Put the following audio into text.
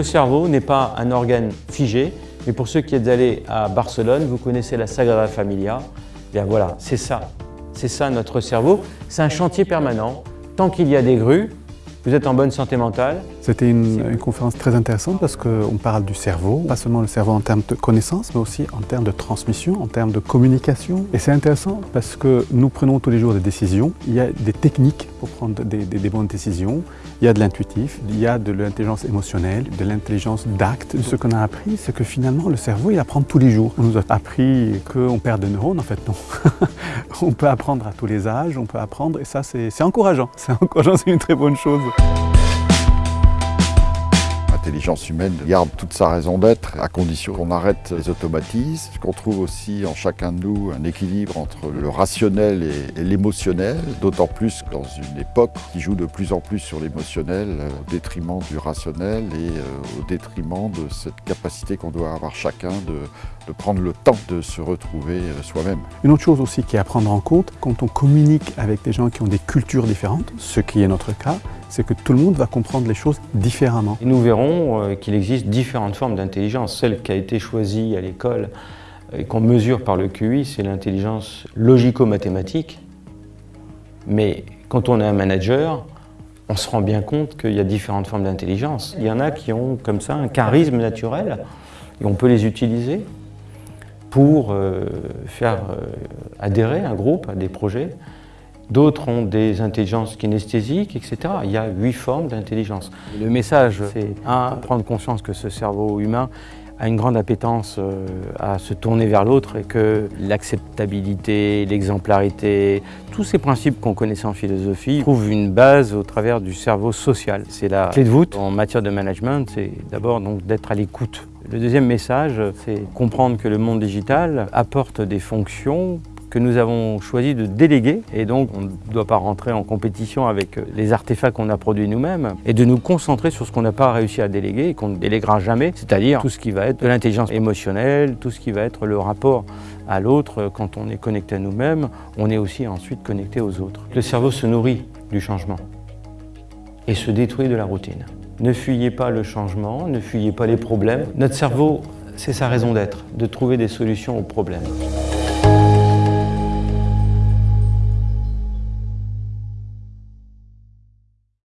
Le cerveau n'est pas un organe figé, mais pour ceux qui êtes allés à Barcelone, vous connaissez la Sagrada Familia. Bien voilà, c'est ça. C'est ça notre cerveau. C'est un chantier permanent. Tant qu'il y a des grues, vous êtes en bonne santé mentale. C'était une, conférence très intéressante parce qu'on parle du cerveau, pas seulement le cerveau en termes de connaissance, mais aussi en termes de transmission, en termes de communication. Et c'est intéressant parce que nous prenons tous les jours des décisions. Il y a des techniques pour prendre des bonnes décisions. Il y a de l'intuitif, il y a de l'intelligence émotionnelle, de l'intelligence d'acte. Ce qu'on a appris, c'est que finalement, le cerveau, il apprend tous les jours. On nous a appris qu'on perd des neurones, en fait, non. on peut apprendre à tous les âges, on peut apprendre, et ça, c'est encourageant. C'est encourageant, c'est une très bonne chose l'intelligence humaine garde toute sa raison d'être à condition qu'on arrête les automatismes, qu'on trouve aussi en chacun de nous un équilibre entre le rationnel et, l'émotionnel, d'autant plus dans une époque qui joue de plus en plus sur l'émotionnel au détriment du rationnel et euh, au détriment de cette capacité qu'on doit avoir chacun de, de prendre le temps de se retrouver euh, soi-même. Une autre chose aussi qui est à prendre en compte, quand on communique avec des gens qui ont des cultures différentes, ce qui est notre cas, c'est que tout le monde va comprendre les choses différemment. Et nous verrons euh, qu'il existe différentes formes d'intelligence. Celle qui a été choisie à l'école et qu'on mesure par le QI, c'est l'intelligence logico-mathématique. Mais quand on est un manager, on se rend bien compte qu'il y a différentes formes d'intelligence. Il y en a qui ont comme ça un charisme naturel et on peut les utiliser pour euh, faire euh, adhérer un groupe à des projets. D'autres ont des intelligences kinesthésiques, etc. Il y a huit formes d'intelligence. Le message, c'est un, prendre conscience que ce cerveau humain a une grande appétence euh, à se tourner vers l'autre et que l'acceptabilité, l'exemplarité, tous ces principes qu'on connaissait en philosophie trouvent une base au travers du cerveau social. C'est la clé de voûte en matière de management, c'est d'abord donc d'être à l'écoute. Le deuxième message, c'est comprendre que le monde digital apporte des fonctions que nous avons choisi de déléguer et donc on ne doit pas rentrer en compétition avec les artefacts qu'on a produits nous-mêmes et de nous concentrer sur ce qu'on n'a pas réussi à déléguer et qu'on ne déléguera jamais, c'est-à-dire tout ce qui va être de l'intelligence émotionnelle, tout ce qui va être le rapport à l'autre quand on est connecté à nous-mêmes, on est aussi ensuite connecté aux autres. Le cerveau se nourrit du changement et se détruit de la routine. Ne fuyez pas le changement, ne fuyez pas les problèmes. Notre cerveau, c'est sa raison d'être, de trouver des solutions aux problèmes.